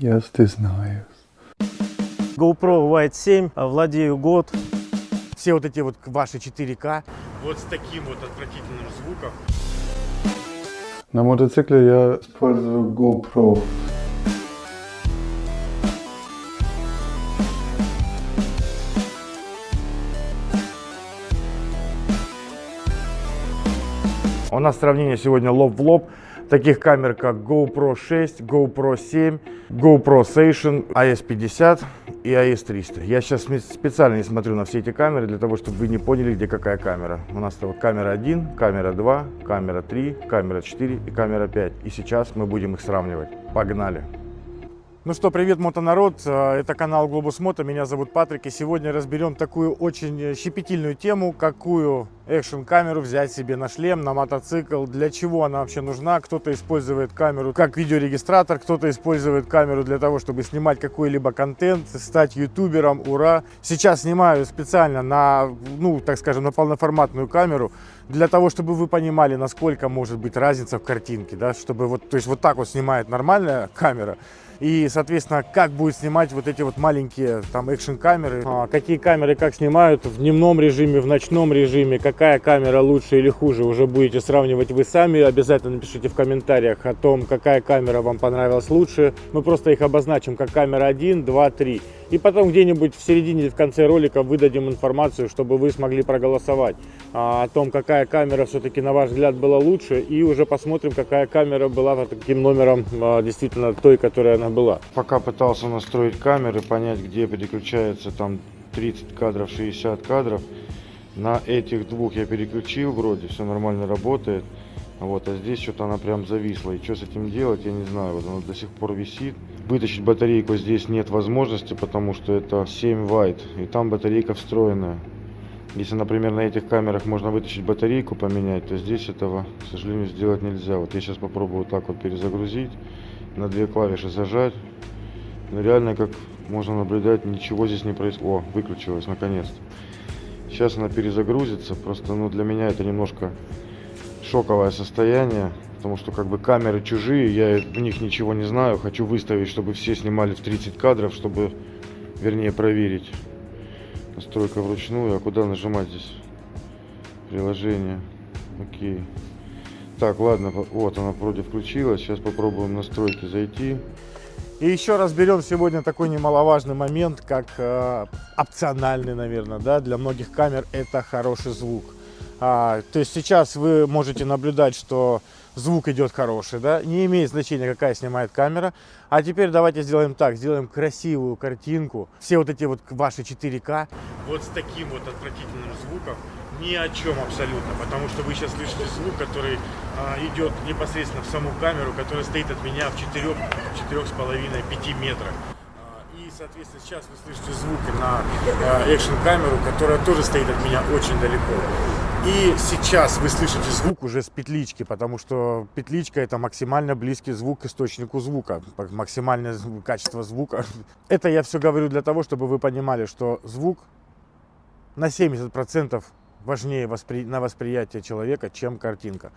Я стесняюсь. GoPro White 7, а, владею год. Все вот эти вот ваши 4К. Вот с таким вот отвратительным звуком. На мотоцикле я использую GoPro. У нас сравнение сегодня лоб в лоб. Таких камер как GoPro 6, GoPro 7, GoPro Station, AS50 и AS300. Я сейчас специально не смотрю на все эти камеры, для того, чтобы вы не поняли, где какая камера. У нас вот камера 1, камера 2, камера 3, камера 4 и камера 5. И сейчас мы будем их сравнивать. Погнали! Ну что, привет, мотонарод, а, это канал Globus Moto, меня зовут Патрик, и сегодня разберем такую очень щепетильную тему, какую экшн камеру взять себе на шлем, на мотоцикл, для чего она вообще нужна, кто-то использует камеру как видеорегистратор, кто-то использует камеру для того, чтобы снимать какой-либо контент, стать ютубером, ура. Сейчас снимаю специально на, ну, так скажем, на полноформатную камеру, для того, чтобы вы понимали, насколько может быть разница в картинке, да, чтобы вот, то есть вот так вот снимает нормальная камера, и, соответственно, как будет снимать вот эти вот маленькие там экшн камеры, а, какие камеры как снимают в дневном режиме, в ночном режиме, какая камера лучше или хуже, уже будете сравнивать вы сами. Обязательно напишите в комментариях о том, какая камера вам понравилась лучше. Мы просто их обозначим как камера 1, 2, 3. И потом где-нибудь в середине или в конце ролика выдадим информацию, чтобы вы смогли проголосовать а, о том, какая камера все-таки на ваш взгляд была лучше. И уже посмотрим, какая камера была под таким номером а, действительно той, которая она была. Пока пытался настроить камеры, понять, где переключается там 30 кадров, 60 кадров. На этих двух я переключил, вроде все нормально работает. Вот, а здесь что-то она прям зависла. И что с этим делать, я не знаю. Вот она до сих пор висит. Вытащить батарейку здесь нет возможности, потому что это 7 вайт. И там батарейка встроенная. Если, например, на этих камерах можно вытащить батарейку, поменять, то здесь этого, к сожалению, сделать нельзя. Вот я сейчас попробую вот так вот перезагрузить, на две клавиши зажать. Но реально, как можно наблюдать, ничего здесь не происходит. О, выключилась наконец-то. Сейчас она перезагрузится. Просто, ну, для меня это немножко шоковое состояние, потому что как бы камеры чужие, я в них ничего не знаю. Хочу выставить, чтобы все снимали в 30 кадров, чтобы, вернее, проверить. Настройка вручную, а куда нажимать здесь? Приложение. Окей. Так, ладно, вот она вроде включилась. Сейчас попробуем настройки зайти. И еще разберем сегодня такой немаловажный момент, как э, опциональный, наверное, да, для многих камер это хороший звук. А, то есть сейчас вы можете наблюдать, что звук идет хороший, да, не имеет значения, какая снимает камера. А теперь давайте сделаем так, сделаем красивую картинку. Все вот эти вот ваши 4К. Вот с таким вот отвратительным звуком ни о чем абсолютно, потому что вы сейчас слышите звук, который а, идет непосредственно в саму камеру, которая стоит от меня в 4-4,5-5 метрах соответственно, сейчас вы слышите звуки на э, экшн-камеру, которая тоже стоит от меня очень далеко. И сейчас вы слышите звук уже с петлички, потому что петличка это максимально близкий звук к источнику звука, максимальное качество звука. Это я все говорю для того, чтобы вы понимали, что звук на 70% важнее воспри... на восприятие человека, чем картинка.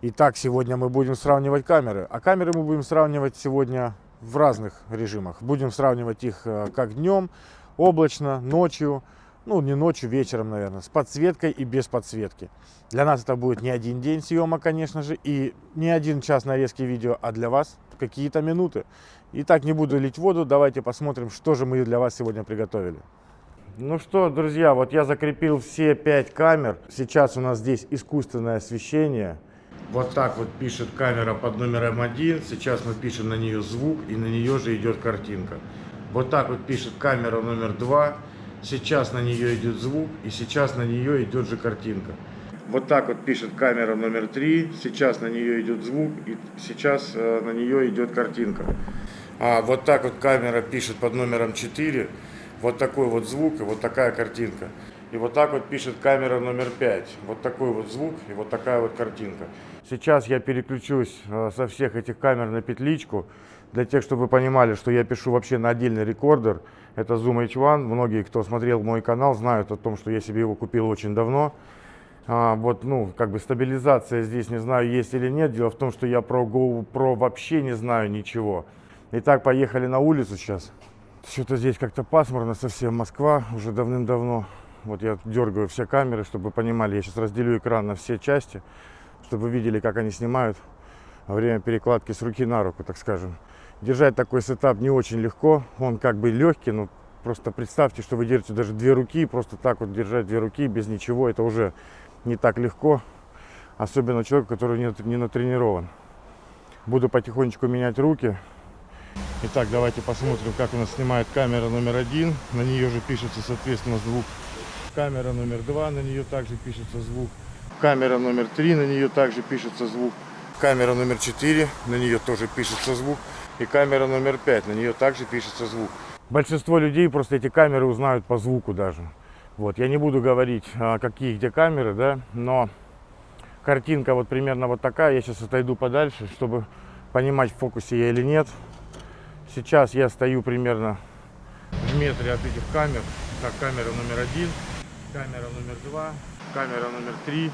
Итак, сегодня мы будем сравнивать камеры. А камеры мы будем сравнивать сегодня в разных режимах. Будем сравнивать их э, как днем, облачно, ночью, ну не ночью, вечером, наверное, с подсветкой и без подсветки. Для нас это будет не один день съема, конечно же, и не один час нарезки видео, а для вас какие-то минуты. Итак, не буду лить воду, давайте посмотрим, что же мы для вас сегодня приготовили. Ну что, друзья, вот я закрепил все пять камер. Сейчас у нас здесь искусственное освещение. Вот так вот пишет камера под номером один. Сейчас мы пишем на нее звук, и на нее же идет картинка. Вот так вот пишет камера номер два. Сейчас на нее идет звук, и сейчас на нее идет же картинка. Вот так вот пишет камера номер три. Сейчас на нее идет звук, и сейчас э, на нее идет картинка. А вот так вот камера пишет под номером 4. Вот такой вот звук и вот такая картинка. И вот так вот пишет камера номер 5. Вот такой вот звук и вот такая вот картинка. Сейчас я переключусь э, со всех этих камер на петличку. Для тех, чтобы вы понимали, что я пишу вообще на отдельный рекордер. Это Zoom H1. Многие, кто смотрел мой канал, знают о том, что я себе его купил очень давно. А, вот, ну, как бы стабилизация здесь, не знаю, есть или нет. Дело в том, что я про GoPro вообще не знаю ничего. Итак, поехали на улицу сейчас. Что-то здесь как-то пасмурно совсем. Москва уже давным-давно. Вот я дергаю все камеры, чтобы понимали. Я сейчас разделю экран на все части, чтобы вы видели, как они снимают время перекладки с руки на руку, так скажем. Держать такой сетап не очень легко. Он как бы легкий, но просто представьте, что вы держите даже две руки. Просто так вот держать две руки без ничего, это уже не так легко. Особенно человеку, который не, не натренирован. Буду потихонечку менять руки. Итак, давайте посмотрим, как у нас снимает камера номер один. На нее же пишется, соответственно, звук. Камера номер два, на нее также пишется звук. Камера номер три, на нее также пишется звук. Камера номер четыре, на нее тоже пишется звук. И камера номер пять, на нее также пишется звук. Большинство людей просто эти камеры узнают по звуку даже. Вот, я не буду говорить, а, какие где камеры, да, но картинка вот примерно вот такая. Я сейчас отойду подальше, чтобы понимать, в фокусе я или нет. Сейчас я стою примерно в метре от этих камер. Так, камера номер один, камера номер два, камера номер три,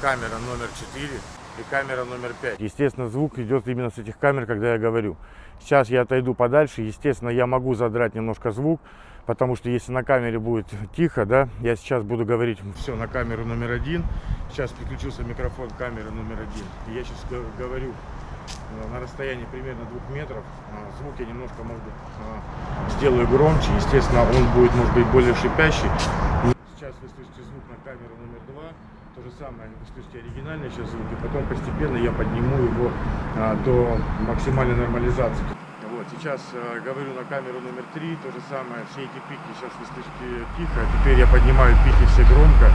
камера номер четыре и камера номер пять. Естественно, звук идет именно с этих камер, когда я говорю. Сейчас я отойду подальше. Естественно, я могу задрать немножко звук, потому что если на камере будет тихо, да, я сейчас буду говорить все на камеру номер один. Сейчас подключился микрофон камеры номер один. И я сейчас говорю Э, на расстоянии примерно двух метров. А, звук я немножко, может быть, а, сделаю громче. Естественно, он будет, может быть, более шипящий. Сейчас вы слышите звук на камеру номер два. То же самое, вы слышите оригинальный сейчас звук. И потом постепенно я подниму его а, до максимальной нормализации. Вот, сейчас э, говорю на камеру номер три, то же самое, все эти пики сейчас вы слышите тихо, теперь я поднимаю пики все громко.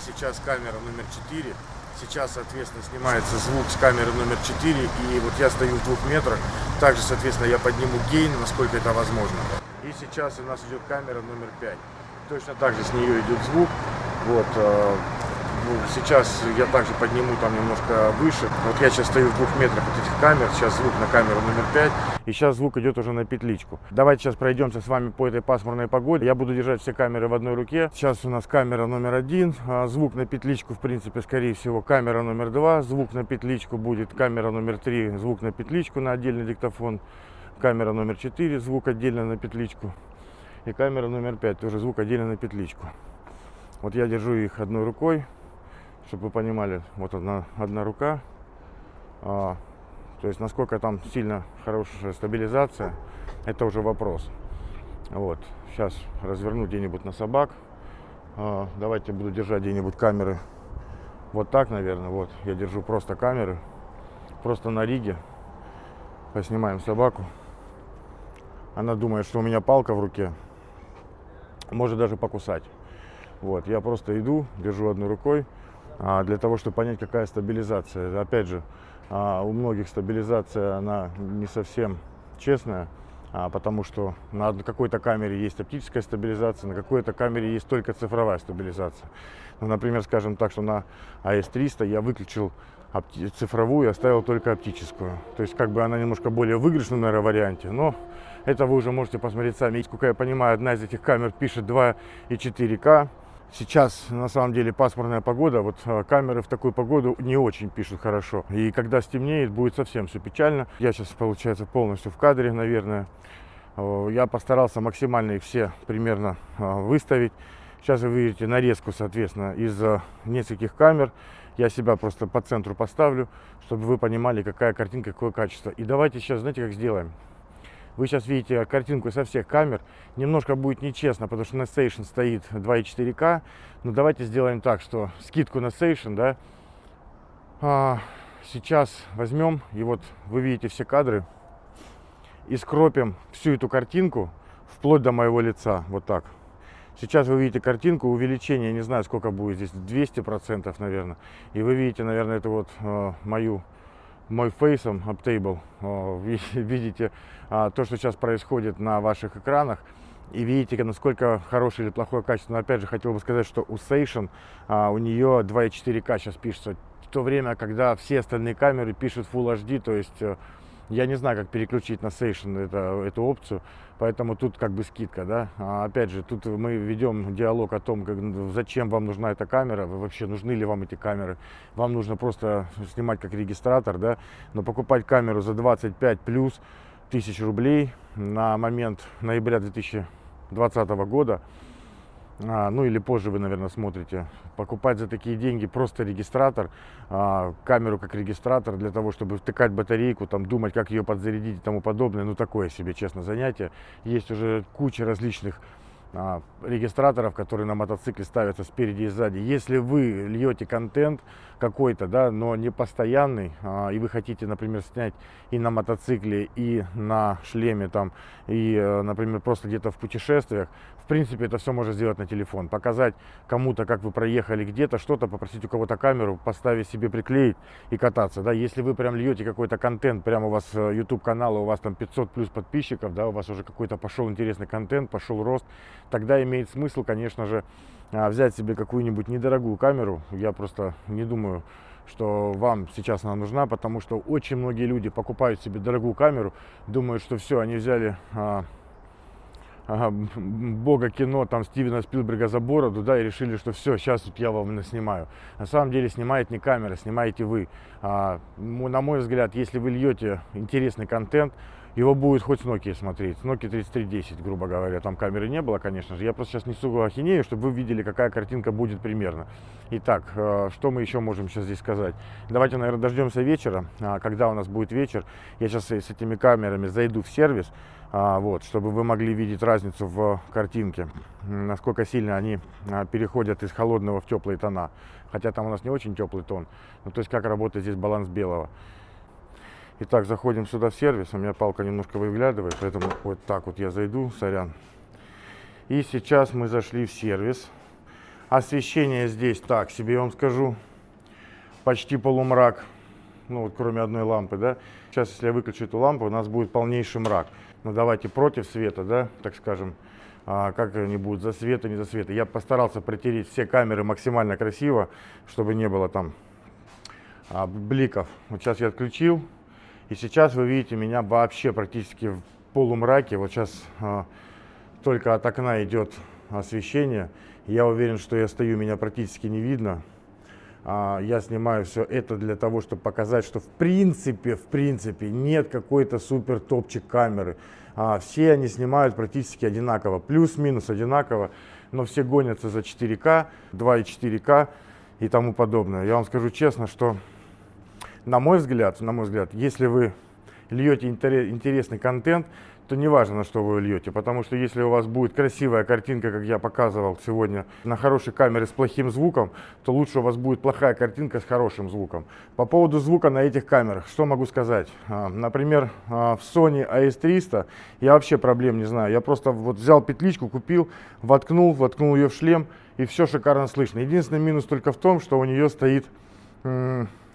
Сейчас камера номер четыре, Сейчас, соответственно, снимается звук с камеры номер 4, и вот я стою в двух метрах. Также, соответственно, я подниму гейн, насколько это возможно. И сейчас у нас идет камера номер 5. Точно так же с нее идет звук. Вот, э, сейчас я также подниму там немножко выше. Вот я сейчас стою в двух метрах от этих камер. Сейчас звук на камеру номер 5. И сейчас звук идет уже на петличку. Давайте сейчас пройдемся с вами по этой пасмурной погоде. Я буду держать все камеры в одной руке. Сейчас у нас камера номер один. А, звук на петличку, в принципе, скорее всего, камера номер два. Звук на петличку будет камера номер три. Звук на петличку на отдельный диктофон. Камера номер 4, звук отдельно на петличку. И камера номер 5, тоже звук отдельно на петличку. Вот я держу их одной рукой чтобы вы понимали, вот одна, одна рука. А, то есть насколько там сильно хорошая стабилизация, это уже вопрос. Вот, сейчас разверну где-нибудь на собак. А, давайте буду держать где-нибудь камеры. Вот так, наверное, вот. Я держу просто камеры. Просто на риге. Поснимаем собаку. Она думает, что у меня палка в руке. Может даже покусать. Вот, я просто иду, держу одной рукой. А, для того, чтобы понять, какая стабилизация. Опять же, а, у многих стабилизация, она не совсем честная, а, потому что на какой-то камере есть оптическая стабилизация, на какой-то камере есть только цифровая стабилизация. Ну, например, скажем так, что на AS300 я выключил цифровую и оставил только оптическую. То есть как бы она немножко более выигрышна, наверное, варианте, но это вы уже можете посмотреть сами. Сколько я понимаю, одна из этих камер пишет 2 и 4К. Сейчас на самом деле пасмурная погода, вот а, камеры в такую погоду не очень пишут хорошо. И когда стемнеет, будет совсем все печально. Я сейчас, получается, полностью в кадре, наверное. Я постарался максимально их все примерно а, выставить. Сейчас вы видите нарезку, соответственно, из нескольких камер. Я себя просто по центру поставлю, чтобы вы понимали, какая картинка, какое качество. И давайте сейчас, знаете, как сделаем? Вы сейчас видите картинку со всех камер. Немножко будет нечестно, потому что на Station стоит 2.4К. Но давайте сделаем так, что скидку на Station, да, а, сейчас возьмем, и вот вы видите все кадры, и скропим всю эту картинку вплоть до моего лица, вот так. Сейчас вы видите картинку, увеличение, не знаю, сколько будет здесь, 200%, наверное. И вы видите, наверное, это вот э, мою мой фейсом Uptable. Видите а, то, что сейчас происходит на ваших экранах. И видите, насколько хорошее или плохое качество. Но опять же, хотел бы сказать, что у Station, а, у нее 2.4К сейчас пишется. В то время, когда все остальные камеры пишут Full HD, то есть э, я не знаю, как переключить на Station это, эту опцию, поэтому тут как бы скидка, да. А опять же, тут мы ведем диалог о том, как, зачем вам нужна эта камера, вообще нужны ли вам эти камеры. Вам нужно просто снимать как регистратор, да, но покупать камеру за 25 плюс тысяч рублей на момент ноября 2020 года. А, ну или позже вы, наверное, смотрите. Покупать за такие деньги просто регистратор, а, камеру как регистратор для того, чтобы втыкать батарейку, там думать, как ее подзарядить и тому подобное. Ну такое себе, честно, занятие. Есть уже куча различных регистраторов, которые на мотоцикле ставятся спереди и сзади. Если вы льете контент какой-то, да, но не постоянный, а, и вы хотите, например, снять и на мотоцикле, и на шлеме, там, и, э, например, просто где-то в путешествиях, в принципе, это все можно сделать на телефон. Показать кому-то, как вы проехали где-то, что-то, попросить у кого-то камеру, поставить себе, приклеить и кататься. Да? Если вы прям льете какой-то контент, прямо у вас YouTube э, канал, у вас там 500 плюс подписчиков, да, у вас уже какой-то пошел интересный контент, пошел рост, тогда имеет смысл, конечно же, а, взять себе какую-нибудь недорогую камеру. Я просто не думаю, что вам сейчас она нужна, потому что очень многие люди покупают себе дорогую камеру, думают, что все, они взяли а, а, бога кино, там Стивена Спилберга за бороду, да, и решили, что все, сейчас вот я вам снимаю. На самом деле снимает не камера, снимаете вы. А, на мой взгляд, если вы льете интересный контент, его будет хоть с Nokia смотреть. Nokia 3310, грубо говоря. Там камеры не было, конечно же. Я просто сейчас несу ахинею, чтобы вы видели, какая картинка будет примерно. Итак, э, что мы еще можем сейчас здесь сказать? Давайте, наверное, дождемся вечера. А, когда у нас будет вечер, я сейчас с этими камерами зайду в сервис, а, вот, чтобы вы могли видеть разницу в картинке, насколько сильно они а, переходят из холодного в теплые тона. Хотя там у нас не очень теплый тон. Ну, то есть, как работает здесь баланс белого. Итак, заходим сюда в сервис. У меня палка немножко выглядывает, поэтому вот так вот я зайду, сорян. И сейчас мы зашли в сервис. Освещение здесь так себе, я вам скажу, почти полумрак. Ну вот кроме одной лампы, да. Сейчас, если я выключу эту лампу, у нас будет полнейший мрак. Ну давайте против света, да, так скажем. А, как они будут, за света, не за света. Я постарался протереть все камеры максимально красиво, чтобы не было там а, бликов. Вот сейчас я отключил. И сейчас вы видите меня вообще практически в полумраке. Вот сейчас а, только от окна идет освещение. Я уверен, что я стою, меня практически не видно. А, я снимаю все это для того, чтобы показать, что в принципе, в принципе нет какой-то супер топчик камеры. А, все они снимают практически одинаково, плюс-минус одинаково, но все гонятся за 4К, 2,4К и тому подобное. Я вам скажу честно, что на мой взгляд, на мой взгляд, если вы льете интересный контент, то не важно, на что вы льете, потому что если у вас будет красивая картинка, как я показывал сегодня, на хорошей камере с плохим звуком, то лучше у вас будет плохая картинка с хорошим звуком. По поводу звука на этих камерах, что могу сказать? А, например, а, в Sony AS300 я вообще проблем не знаю. Я просто вот взял петличку, купил, воткнул, воткнул ее в шлем, и все шикарно слышно. Единственный минус только в том, что у нее стоит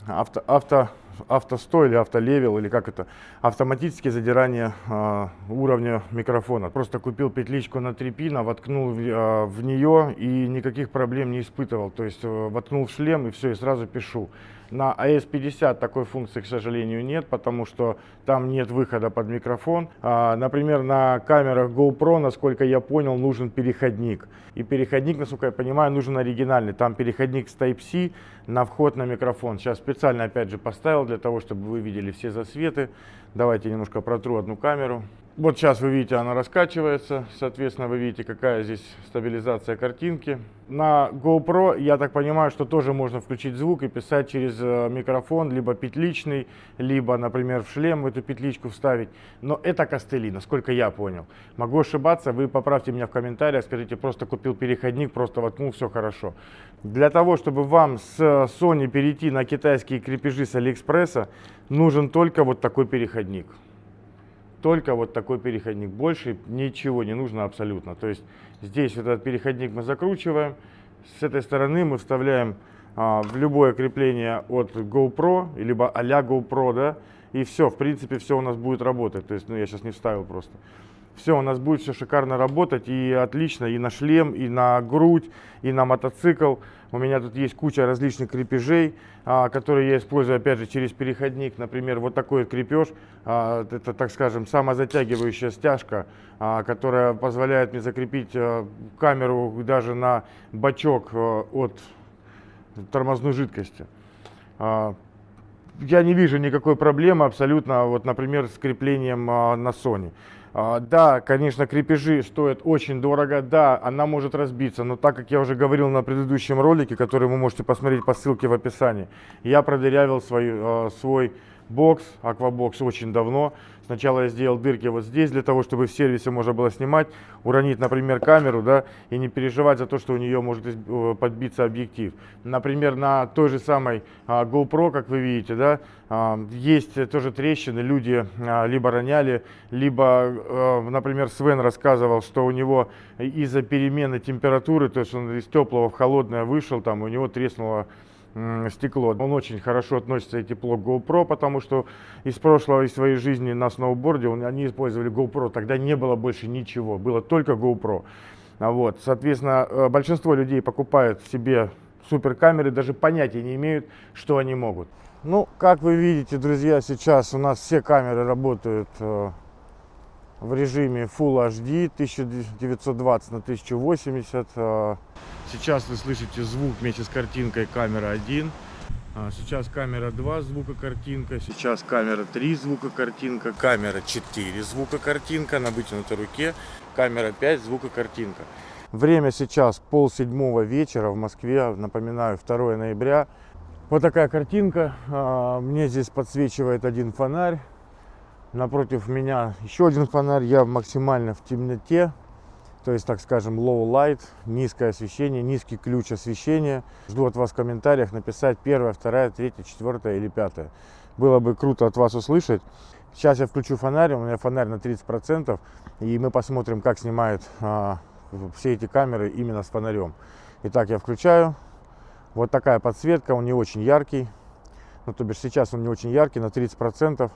авто, авто, автостой или автолевел, или как это, автоматическое задирание э, уровня микрофона. Просто купил петличку на 3 пина, воткнул в, э, в нее и никаких проблем не испытывал. То есть э, воткнул в шлем и все, и сразу пишу. На AS50 такой функции, к сожалению, нет, потому что там нет выхода под микрофон. А, например, на камерах GoPro, насколько я понял, нужен переходник. И переходник, насколько я понимаю, нужен оригинальный. Там переходник с Type-C на вход на микрофон. Сейчас специально, опять же, поставил для того, чтобы вы видели все засветы. Давайте немножко протру одну камеру. Вот сейчас вы видите, она раскачивается, соответственно, вы видите, какая здесь стабилизация картинки. На GoPro, я так понимаю, что тоже можно включить звук и писать через э, микрофон, либо петличный, либо, например, в шлем эту петличку вставить. Но это костыли, насколько я понял. Могу ошибаться, вы поправьте меня в комментариях, скажите, просто купил переходник, просто воткнул, все хорошо. Для того, чтобы вам с Sony перейти на китайские крепежи с Алиэкспресса, нужен только вот такой переходник только вот такой переходник. Больше ничего не нужно абсолютно. То есть здесь этот переходник мы закручиваем. С этой стороны мы вставляем а, в любое крепление от GoPro, либо а-ля GoPro, да, и все, в принципе, все у нас будет работать. То есть, ну, я сейчас не вставил просто. Все, у нас будет все шикарно работать и отлично и на шлем, и на грудь, и на мотоцикл. У меня тут есть куча различных крепежей, а, которые я использую опять же через переходник. Например, вот такой вот крепеж, а, это так скажем самозатягивающая стяжка, а, которая позволяет мне закрепить а, камеру даже на бачок а, от тормозной жидкости. А, я не вижу никакой проблемы абсолютно, вот, например, с креплением а, на Sony. А, да, конечно, крепежи стоят очень дорого, да, она может разбиться, но так как я уже говорил на предыдущем ролике, который вы можете посмотреть по ссылке в описании, я продырявил свой, а, свой бокс, аквабокс очень давно. Сначала я сделал дырки вот здесь, для того, чтобы в сервисе можно было снимать, уронить, например, камеру, да, и не переживать за то, что у нее может э, подбиться объектив. Например, на той же самой а, GoPro, как вы видите, да, а, есть тоже трещины, люди а, либо роняли, либо, например, Свен рассказывал, что у него из-за перемены температуры, то есть он из теплого в холодное вышел, там у него треснуло стекло. Он очень хорошо относится и тепло к GoPro, потому что из прошлого, из своей жизни на сноуборде он, они использовали GoPro. Тогда не было больше ничего, было только GoPro. А вот, соответственно, э, большинство людей покупают себе суперкамеры, даже понятия не имеют, что они могут. Ну, как вы видите, друзья, сейчас у нас все камеры работают э, в режиме Full HD 1920 на 1080. Э, Сейчас вы слышите звук вместе с картинкой камера 1. А, сейчас камера 2 звука картинка. Сейчас камера 3 звука картинка. Камера 4 звука картинка на вытянутой руке. Камера 5 звука картинка. Время сейчас пол седьмого вечера в Москве. Напоминаю, 2 ноября. Вот такая картинка. А, мне здесь подсвечивает один фонарь. Напротив меня еще один фонарь. Я максимально в темноте то есть, так скажем, low light, низкое освещение, низкий ключ освещения. Жду от вас в комментариях написать первое, второе, третье, четвертое или пятое. Было бы круто от вас услышать. Сейчас я включу фонарь, у меня фонарь на 30%, и мы посмотрим, как снимает а, все эти камеры именно с фонарем. Итак, я включаю. Вот такая подсветка, он не очень яркий. Ну, то бишь сейчас он не очень яркий, на 30%.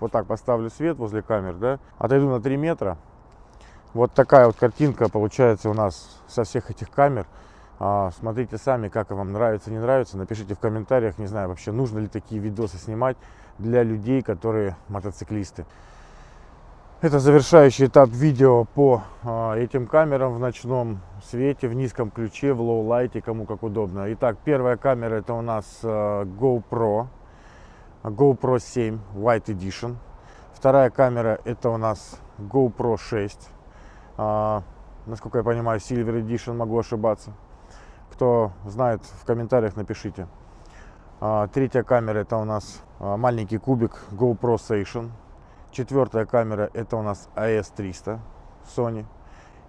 Вот так поставлю свет возле камер, да. Отойду на 3 метра, вот такая вот картинка получается у нас со всех этих камер. А, смотрите сами, как вам нравится, не нравится. Напишите в комментариях, не знаю вообще, нужно ли такие видосы снимать для людей, которые мотоциклисты. Это завершающий этап видео по а, этим камерам в ночном свете, в низком ключе, в low light е, кому как удобно. Итак, первая камера это у нас а, GoPro, GoPro 7 White Edition. Вторая камера это у нас GoPro 6 а, насколько я понимаю, Silver Edition, могу ошибаться. Кто знает, в комментариях напишите. А, третья камера это у нас а, маленький кубик GoPro Station. Четвертая камера это у нас AS300 Sony.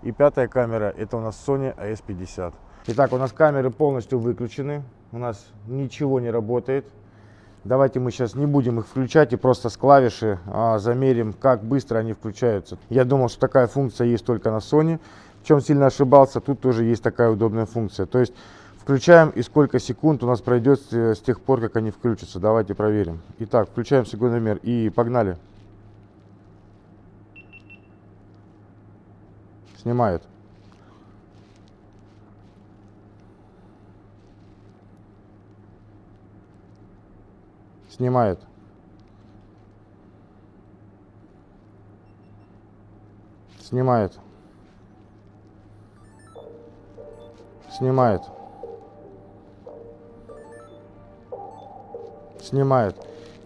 И пятая камера это у нас Sony AS50. Итак, у нас камеры полностью выключены. У нас ничего не работает. Давайте мы сейчас не будем их включать и просто с клавиши а, замерим, как быстро они включаются. Я думал, что такая функция есть только на Sony. В чем сильно ошибался, тут тоже есть такая удобная функция. То есть включаем и сколько секунд у нас пройдет с тех пор, как они включатся. Давайте проверим. Итак, включаем секундомер и погнали. Снимает. Снимает. Снимает. Снимает. Снимает.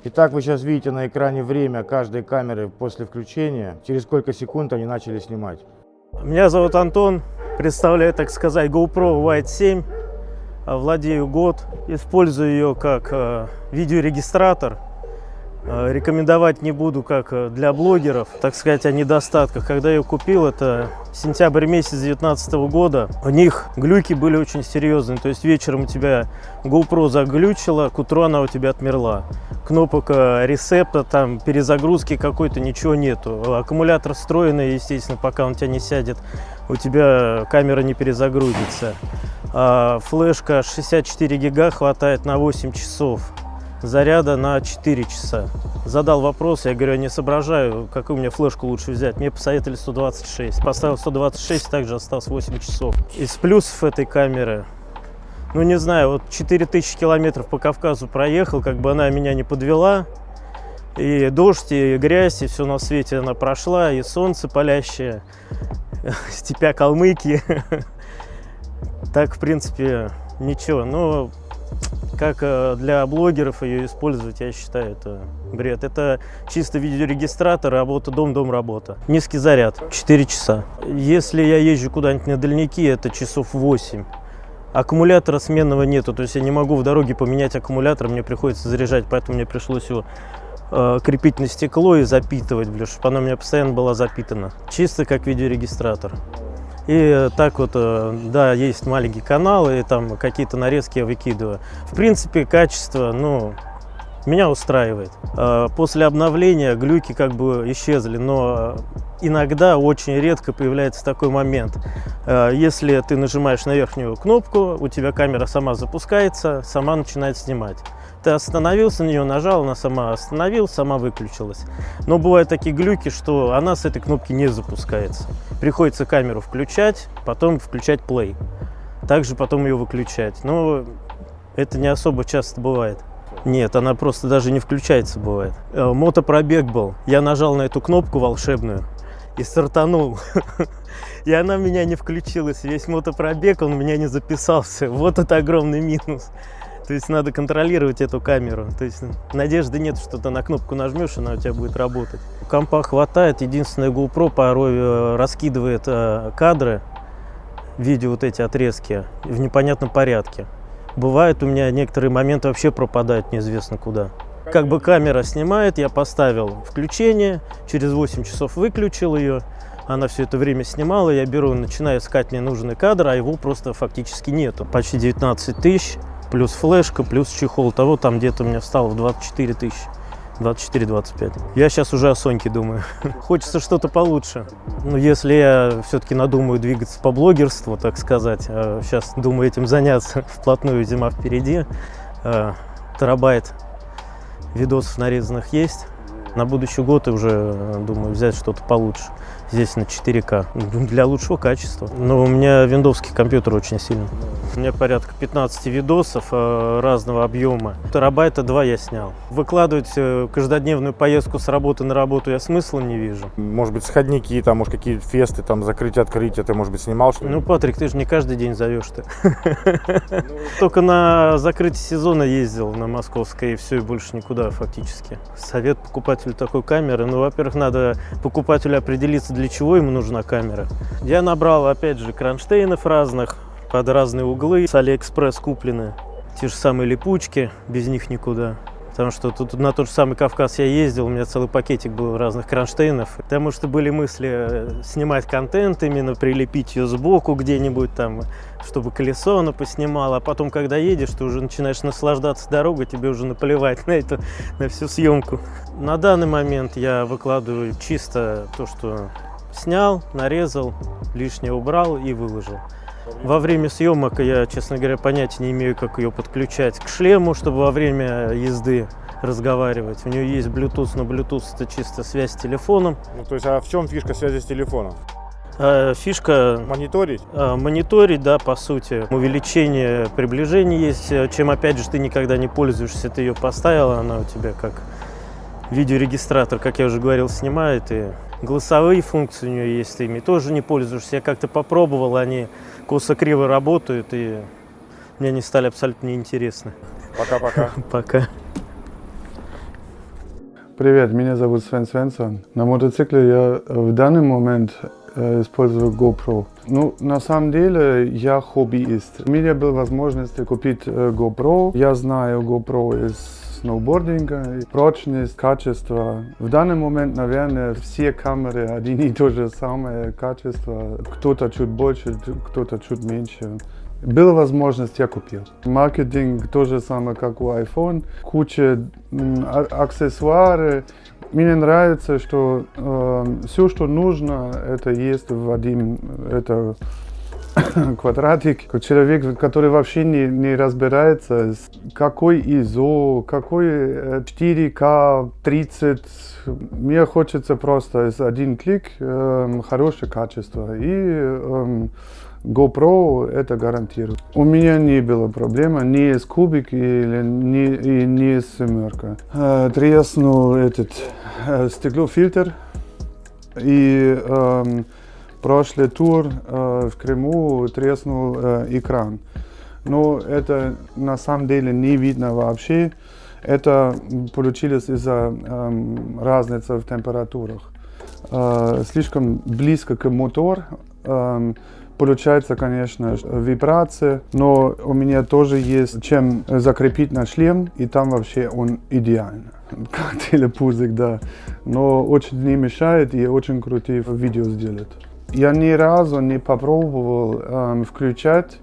Итак, вы сейчас видите на экране время каждой камеры после включения, через сколько секунд они начали снимать. Меня зовут Антон, представляю, так сказать, GoPro White 7. Владею год, использую ее как э, видеорегистратор. Э, рекомендовать не буду как э, для блогеров, так сказать, о недостатках. Когда я купил, это сентябрь месяц 2019 года, у них глюки были очень серьезные. То есть вечером у тебя GoPro заглючила, к утру она у тебя отмерла. Кнопок ресепта, там перезагрузки какой-то, ничего нету. Аккумулятор встроенный, естественно, пока он у тебя не сядет, у тебя камера не перезагрузится. А, флешка 64 гига хватает на 8 часов. Заряда на 4 часа. Задал вопрос, я говорю, я не соображаю, какую мне флешку лучше взять. Мне посоветовали 126. Поставил 126, также осталось 8 часов. Из плюсов этой камеры, ну не знаю, вот 4000 километров по Кавказу проехал, как бы она меня не подвела. И дождь, и грязь, и все на свете она прошла, и солнце палящее, степя Калмыкии. Так, в принципе, ничего. Но как э, для блогеров ее использовать, я считаю, это бред. Это чисто видеорегистратор, работа дом-дом работа. Низкий заряд, 4 часа. Если я езжу куда-нибудь на дальники, это часов 8. Аккумулятора сменного нету, то есть я не могу в дороге поменять аккумулятор, мне приходится заряжать, поэтому мне пришлось его э, крепить на стекло и запитывать, блин, чтобы она у меня постоянно была запитана. Чисто как видеорегистратор. И так вот, э, да, есть маленькие каналы, и там какие-то нарезки я выкидываю. В принципе, качество, ну, меня устраивает. Э, после обновления глюки как бы исчезли, но иногда, очень редко появляется такой момент. Э, если ты нажимаешь на верхнюю кнопку, у тебя камера сама запускается, сама начинает снимать. Ты остановился на нее, нажал, она сама остановилась, сама выключилась. Но бывают такие глюки, что она с этой кнопки не запускается. Приходится камеру включать, потом включать play. Также потом ее выключать. Но это не особо часто бывает. Нет, она просто даже не включается бывает. Э, мотопробег был. Я нажал на эту кнопку волшебную и стартанул. И она меня не включилась. Весь мотопробег, он у меня не записался. Вот это огромный минус. То есть надо контролировать эту камеру. То есть надежды нет, что ты на кнопку нажмешь, она у тебя будет работать. Компа хватает. Единственное, GoPro порой э, раскидывает э, кадры, видео вот эти отрезки в непонятном порядке. Бывает у меня некоторые моменты вообще пропадают неизвестно куда. Как бы камера снимает, я поставил включение, через 8 часов выключил ее, она все это время снимала, я беру, начинаю искать мне нужный кадр, а его просто фактически нету. Почти 19 тысяч, плюс флешка, плюс чехол. Того там где-то у меня встало в 24 тысячи. 24-25. Я сейчас уже о Соньке думаю. Хочется что-то получше. Но если я все-таки надумаю двигаться по блогерству, так сказать, сейчас а думаю этим заняться вплотную, зима впереди, а, терабайт видосов нарезанных есть. На будущий год уже, думаю, взять что-то получше здесь на 4К для лучшего качества. Но у меня виндовский компьютер очень сильный. У меня порядка 15 видосов э, разного объема. Терабайта 2 я снял. Выкладывать э, каждодневную поездку с работы на работу я смысла не вижу. Может быть, сходники, там, может, какие-то фесты, там, закрытие, открытие, ты, может быть, снимал что -то? Ну, Патрик, ты же не каждый день зовешь ты. Только на закрытие сезона ездил на Московской, и все, и больше никуда фактически. Совет покупателю такой камеры, ну, во-первых, надо покупателю определиться, для чего ему нужна камера. Я набрал, опять же, кронштейнов разных, под разные углы, с Алиэкспресс куплены. Те же самые липучки, без них никуда. Потому что тут на тот же самый Кавказ я ездил, у меня целый пакетик был разных кронштейнов. Потому что были мысли э, снимать контент, именно прилепить ее сбоку где-нибудь там, чтобы колесо оно поснимало. А потом, когда едешь, ты уже начинаешь наслаждаться дорогой, тебе уже наплевать на это, на всю съемку. На данный момент я выкладываю чисто то, что снял, нарезал, лишнее убрал и выложил. Во время съемок я, честно говоря, понятия не имею, как ее подключать к шлему, чтобы во время езды разговаривать. У нее есть Bluetooth, но Bluetooth это чисто связь с телефоном. Ну, то есть, а в чем фишка связи с телефоном? А, фишка... Мониторить? А, мониторить, да, по сути. Увеличение приближения есть, чем, опять же, ты никогда не пользуешься. Ты ее поставила, она у тебя как видеорегистратор, как я уже говорил, снимает. И голосовые функции у нее есть, ты ими тоже не пользуешься. Я как-то попробовал, они косо-криво работают, и мне они стали абсолютно неинтересны. Пока-пока. Пока. Привет, меня зовут Свен Свенсон. На мотоцикле я в данный момент э, использую GoPro. Ну, на самом деле, я хоббиист. У меня была возможность купить э, GoPro. Я знаю GoPro из сноубординга, прочность, качество. В данный момент, наверное, все камеры один и то же самое качество. Кто-то чуть больше, кто-то чуть меньше. Была возможность, я купил. Маркетинг то же самое, как у iPhone. Куча а, аксессуары. Мне нравится, что э, все, что нужно, это есть в один, это квадратик. Человек, который вообще не, не разбирается, какой ISO, какой 4К, э, 30. Мне хочется просто из один клик э, хорошее качество. И э, GoPro это гарантирует. У меня не было проблемы ни с кубик или ни, и ни с семерка. Э, треснул этот э, стеклофильтр и э, прошлый тур э, в Крыму треснул э, экран. но это на самом деле не видно вообще. Это получилось из-за эм, разницы в температурах. Э, слишком близко к мотору эм, получается, конечно, вибрация, но у меня тоже есть чем закрепить на шлем, и там вообще он идеально. Как телепузик, да. Но очень не мешает и очень крутые видео сделает. Я ни разу не попробовал э, включать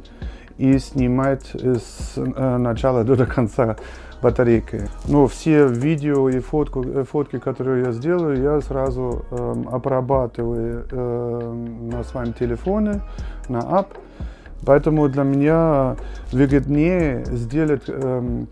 и снимать с э, начала до конца батарейкой. Но все видео и фотку, э, фотки, которые я сделаю, я сразу э, обрабатываю э, на своем телефоне, на ап. Поэтому для меня выгоднее сделать э,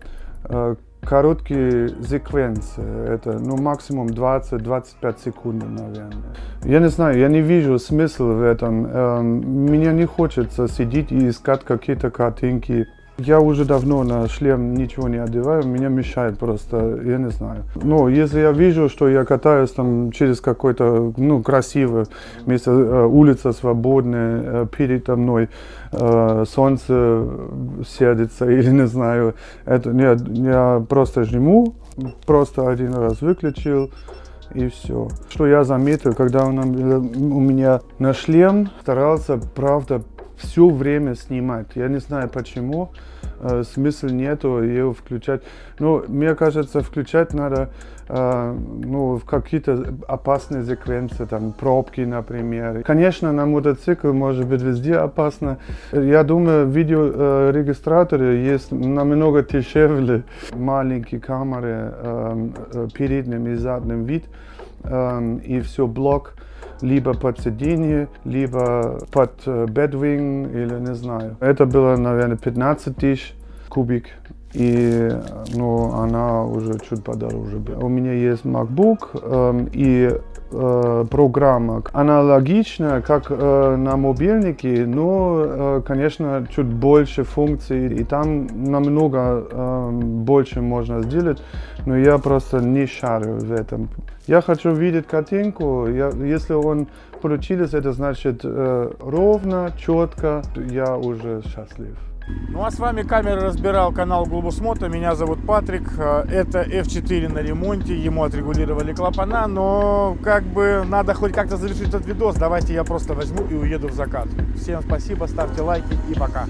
э, короткие секвенции. Это ну, максимум 20-25 секунд, наверное. Я не знаю, я не вижу смысла в этом. Эм, мне не хочется сидеть и искать какие-то картинки я уже давно на шлем ничего не одеваю, меня мешает просто, я не знаю. Но если я вижу, что я катаюсь там через какое-то, ну, красивое место, э, улица свободная, э, передо мной э, солнце сядется или не знаю, это я, я просто жму, просто один раз выключил, и все. Что я заметил, когда у меня на шлем старался, правда, все время снимать. Я не знаю почему, э, смысл нету ее включать. Но мне кажется, включать надо э, ну, в какие-то опасные секвенции, там пробки, например. Конечно, на мотоцикл может быть везде опасно. Я думаю, видеорегистраторы есть намного дешевле. Маленькие камеры, э, э передним и задним вид, э, и все блок либо под сиденье, либо под бедвинг или не знаю. Это было, наверное, 15 тысяч кубик. И ну, она уже чуть подороже. У меня есть MacBook э, и э, программа аналогичная, как э, на мобильнике, но, э, конечно, чуть больше функций, и там намного э, больше можно сделать, но я просто не шарю в этом. Я хочу видеть картинку, я, если он получился, это значит э, ровно, четко, я уже счастлив. Ну а с вами камеры разбирал канал Глобус Мото. Меня зовут Патрик. Э, это F4 на ремонте. Ему отрегулировали клапана, но как бы надо хоть как-то завершить этот видос. Давайте я просто возьму и уеду в закат. Всем спасибо, ставьте лайки и пока.